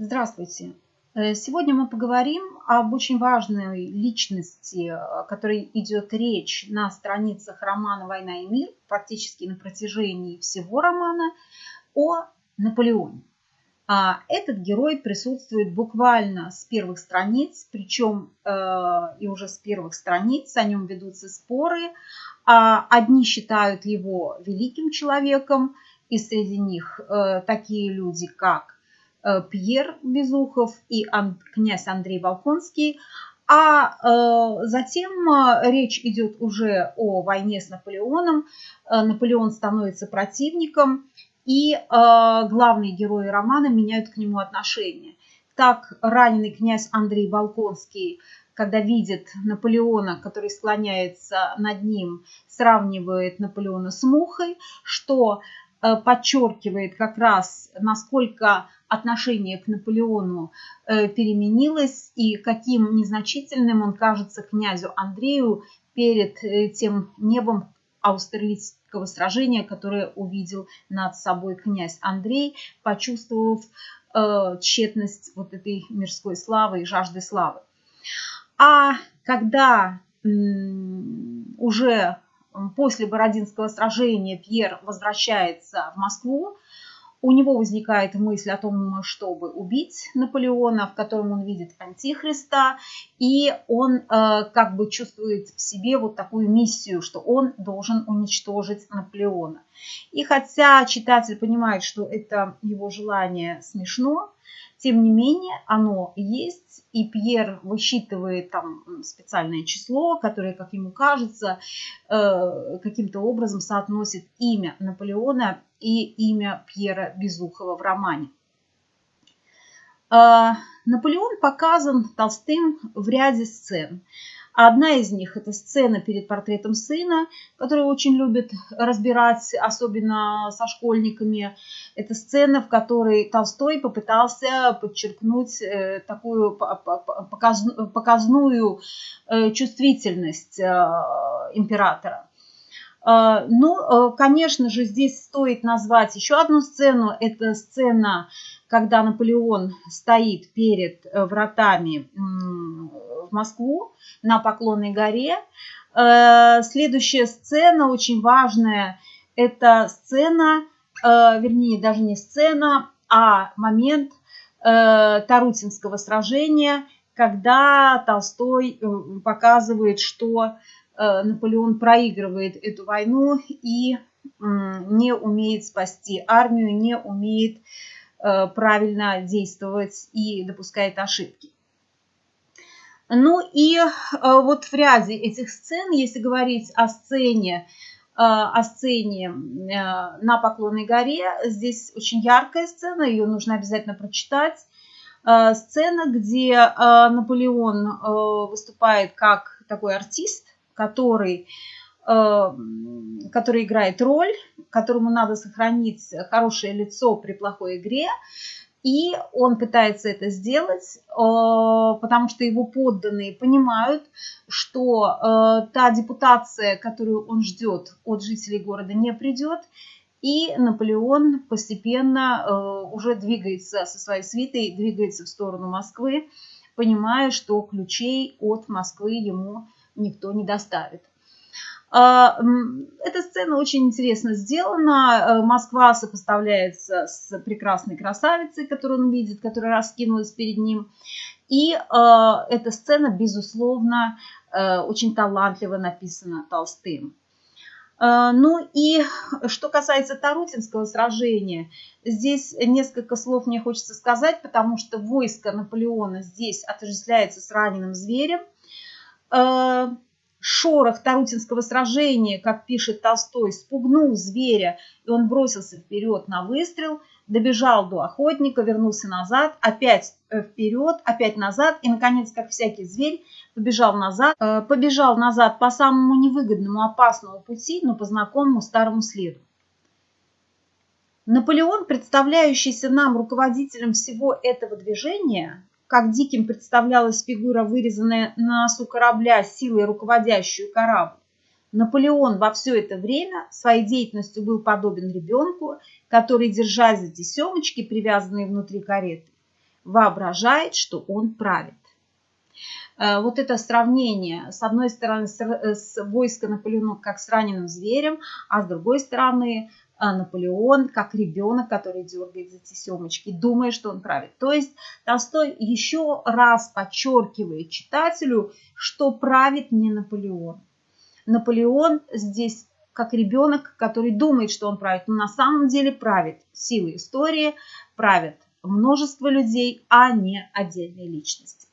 Здравствуйте! Э, сегодня мы поговорим об очень важной личности, о которой идет речь на страницах романа «Война и мир», практически на протяжении всего романа, о Наполеоне. А этот герой присутствует буквально с первых страниц, причем э, и уже с первых страниц о нем ведутся споры. А одни считают его великим человеком, и среди них э, такие люди, как Э, Пьер Безухов и князь Андрей Волконский. А э, затем э, речь идет уже о войне с Наполеоном. Наполеон становится противником, и главные герои романа меняют к нему отношение. Так раненый князь Андрей Волконский, когда видит Наполеона, который склоняется над ним, сравнивает Наполеона с мухой, что подчеркивает как раз, насколько отношение к Наполеону э, переменилось и каким незначительным он кажется князю Андрею перед э, тем небом Аустерлицкого сражения, которое увидел над собой князь Андрей, почувствовав э, тщетность вот этой мирской славы и жажды славы. А когда уже после Бородинского сражения Пьер возвращается в Москву, у него возникает мысль о том, чтобы убить Наполеона, в котором он видит антихриста, и он э, как бы чувствует в себе вот такую миссию, что он должен уничтожить Наполеона. И хотя читатель понимает, что это его желание смешно, тем не менее, оно есть, и Пьер высчитывает там специальное число, которое, как ему кажется, э, каким-то образом соотносит имя Наполеона и имя Пьера Безухова в романе. Э, Наполеон показан Толстым в ряде сцен. Одна из них – это сцена перед портретом сына, которую очень любят разбирать, особенно со школьниками. Это сцена, в которой Толстой попытался подчеркнуть э, такую показную э, чувствительность э, императора. Ну, конечно же, здесь стоит назвать еще одну сцену. Это сцена, когда Наполеон стоит перед вратами в Москву на Поклонной горе. Э, следующая сцена, очень важная, это сцена, э, вернее, даже не сцена, а момент э, Тарутинского сражения, когда Толстой показывает, что Наполеон проигрывает эту войну и не умеет спасти армию, не умеет правильно действовать и допускает ошибки. Ну и э, вот в ряде этих сцен, если говорить о сцене, э, о сцене э, на Поклонной горе, здесь очень яркая сцена, ее нужно обязательно прочитать. Сцена, где Наполеон выступает как такой артист, который, который играет роль, которому надо сохранить хорошее лицо при плохой игре. И он пытается это сделать, э, потому что его подданные понимают, что э, та депутация, которую он ждет от жителей города, не придет. И Наполеон постепенно э, уже двигается со своей свитой, двигается в сторону Москвы, понимая, что ключей от Москвы ему никто не доставит. А, эта сцена очень интересно сделана. Э, Москва сопоставляется с прекрасной красавицей, которую он видит, которая раскинулась перед ним. И э, эта сцена, безусловно, э, очень талантливо написана Толстым. Ну и что касается Тарутинского сражения, здесь несколько слов мне хочется сказать, потому что войско Наполеона здесь отождествляется с раненым зверем шорох Тарутинского сражения, как пишет Толстой, спугнул зверя, и он бросился вперед на выстрел, добежал до охотника, вернулся назад, опять э, вперед, опять назад, и, наконец, как всякий зверь, побежал назад, э, побежал назад по самому невыгодному, опасному пути, но по знакомому старому следу. Наполеон, представляющийся нам руководителем всего этого движения, как диким представлялась фигура, вырезанная на носу корабля силой руководящую корабль. Наполеон во все это время своей деятельностью был подобен ребенку, который, держась за тесемочки, привязанные внутри кареты, воображает, что он правит. Э, вот это сравнение, с одной стороны, с, с войска Наполеона как с раненым зверем, а с другой стороны, э, Наполеон как ребенок, который дергает за тесемочки, думая, что он правит. То есть Толстой еще раз подчеркивает читателю, что правит не Наполеон. Наполеон здесь как ребенок, который думает, что он правит, но на самом деле правит силы истории, правит множество людей, а не отдельные личности.